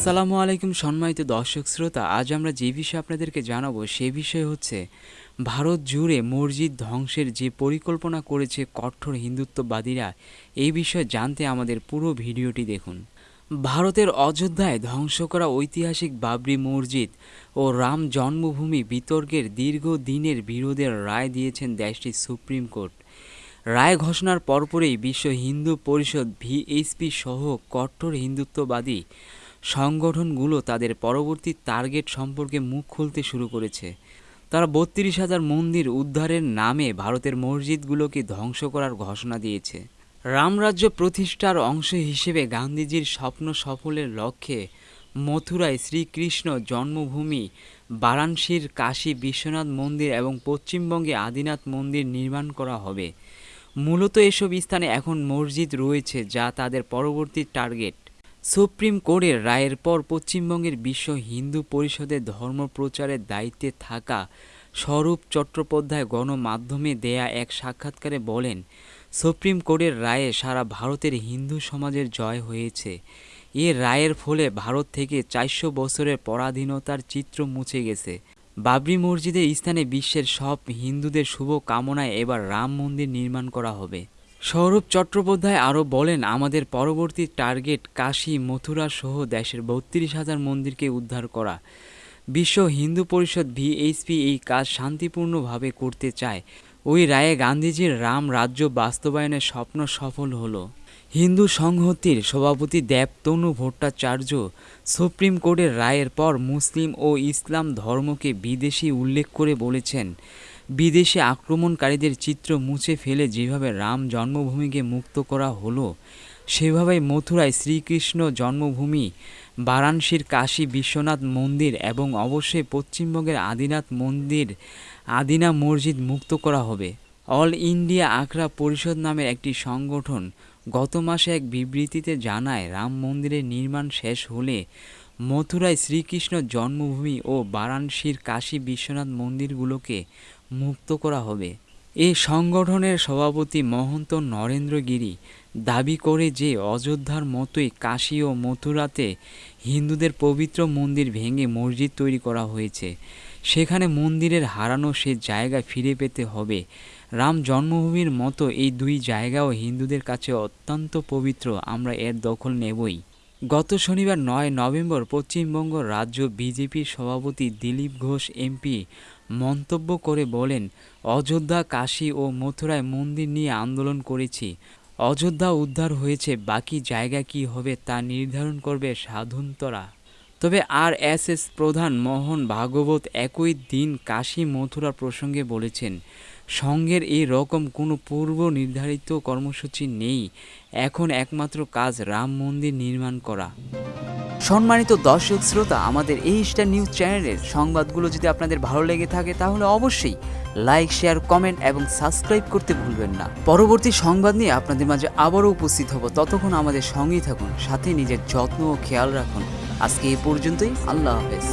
আসসালামু আলাইকুম সম্মানিত দর্শক শ্রোতা, আজ আমরা যে বিষয়ে আপনাদেরকে জানাব সে বিষয় হচ্ছে ভারত জুড়ে মসজিদ ধ্বংসের যে পরিকল্পনা করেছে কঠোর হিন্দুত্ববাদীরা, এই বিষয়ে জানতে আমাদের পুরো ভিডিওটি দেখুন। ভারতের অযোধ্যায় ধ্বংস করা ঐতিহাসিক বাবরি মসজিদ ও রাম জন্মভূমি বিতর্কের দীর্ঘ দিনের বিরোধের রায় দিয়েছেন দেশটির সুপ্রিম কোর্ট। রায় ঘোষণার পরপরই বিশ্ব হিন্দু পরিষদ ভিএসপি সহ কট্টর হিন্দুত্ববাদী সংগঠনগুলো তাদের পরবর্তী টার্গেট সম্পর্কে মুখ খুলতে শুরু করেছে। তারা বত্রিশ হাজার মন্দির উদ্ধারের নামে ভারতের মসজিদগুলোকে ধ্বংস করার ঘোষণা দিয়েছে। রামরাজ্য প্রতিষ্ঠার অংশ হিসেবে গান্ধীজির স্বপ্ন সফলের লক্ষ্যে মথুরায় শ্রীকৃষ্ণ জন্মভূমি, বারাণসীর কাশী বিশ্বনাথ মন্দির এবং পশ্চিমবঙ্গে আদিনাথ মন্দির নির্মাণ করা হবে। মূলত এসব স্থানে এখন মসজিদ রয়েছে যা তাদের পরবর্তী টার্গেট। সুপ্রিম কোর্টের রায়ের পর পশ্চিমবঙ্গের বিশ্ব হিন্দু পরিষদের ধর্ম প্রচারের দায়িত্বে থাকা স্বরূপ চট্টোপাধ্যায় গণমাধ্যমে দেয়া এক সাক্ষাৎকারে বলেন, সুপ্রিম কোর্টের রায়ে সারা ভারতের হিন্দু সমাজের জয় হয়েছে। এ রায়ের ফলে ভারত থেকে চারশো বছরের পরাধীনতার চিত্র মুছে গেছে। বাবরি মসজিদের স্থানে বিশ্বের সব হিন্দুদের শুভ কামনায় এবার রাম মন্দির নির্মাণ করা হবে। সৌরভ চট্টোপাধ্যায় আরও বলেন, আমাদের পরবর্তী টার্গেট কাশী, মথুরা সহ দেশের বত্রিশ হাজার মন্দিরকে উদ্ধার করা। বিশ্ব হিন্দু পরিষদ ভিএইচপি এই কাজ শান্তিপূর্ণভাবে করতে চায়। ওই রায়ে গান্ধীজির রাম রাজ্য বাস্তবায়নের স্বপ্ন সফল হলো। হিন্দু সংহতির সভাপতি দেবতনু ভট্টাচার্য সুপ্রিম কোর্টের রায়ের পর মুসলিম ও ইসলাম ধর্মকে বিদেশি উল্লেখ করে বলেছেন বিদেশি আক্রমণকারীদের চিত্র মুছে ফেলে যেভাবে রাম জন্মভূমিকে মুক্ত করা হলো, সেভাবেই মথুরায় শ্রীকৃষ্ণ জন্মভূমি, বারাণসীর কাশী বিশ্বনাথ মন্দির এবং অবশ্যই পশ্চিমবঙ্গের আদিনাথ মন্দির, আদিনা মসজিদ মুক্ত করা হবে। অল ইন্ডিয়া আখড়া পরিষদ নামের একটি সংগঠন গত মাসে এক বিবৃতিতে জানায়, রাম মন্দিরের নির্মাণ শেষ হলে মথুরায় শ্রীকৃষ্ণ জন্মভূমি ও বারাণসীর কাশী বিশ্বনাথ মন্দিরগুলোকে মুক্ত করা হবে। এ সংগঠনের সভাপতি মহন্ত নরেন্দ্র গিরি দাবি করে যে, অযোধ্যার মতোই কাশী ও মথুরাতে হিন্দুদের পবিত্র মন্দির ভেঙে মসজিদ তৈরি করা হয়েছে। সেখানে মন্দিরের হারানো সে জায়গা ফিরে পেতে হবে। রাম জন্মভূমির মতো এই দুই জায়গাও হিন্দুদের কাছে অত্যন্ত পবিত্র, আমরা এর দখল নেবই। গত শনিবার নয় নভেম্বর পশ্চিমবঙ্গ রাজ্য বিজেপির সভাপতি দিলীপ ঘোষ, এমপি, মন্তব্য করে বলেন, অযোধ্যা, কাশী ও মথুরায় মন্দির নিয়ে আন্দোলন করেছি। অযোধ্যা উদ্ধার হয়েছে, বাকি জায়গা কি হবে তা নির্ধারণ করবে সাধুন্তরা। তবে আর এস এস প্রধান মোহন ভাগবত একই দিন কাশী মথুরা প্রসঙ্গে বলেছেন সংঘের এই রকম কোনো পূর্ব নির্ধারিত কর্মসূচি নেই। এখন একমাত্র কাজ রাম মন্দির নির্মাণ করা। সম্মানিত দর্শক শ্রোতা, আমাদের এই স্টার নিউজ চ্যানেলের সংবাদগুলো যদি আপনাদের ভালো লেগে থাকে, তাহলে অবশ্যই লাইক, শেয়ার, কমেন্ট এবং সাবস্ক্রাইব করতে ভুলবেন না। পরবর্তী সংবাদ নিয়ে আপনাদের মাঝে আবারও উপস্থিত হব। ততক্ষণ আমাদের সঙ্গেই থাকুন, সাথে নিজের যত্ন ও খেয়াল রাখুন। আজকে এই পর্যন্তই, আল্লাহ হাফেজ।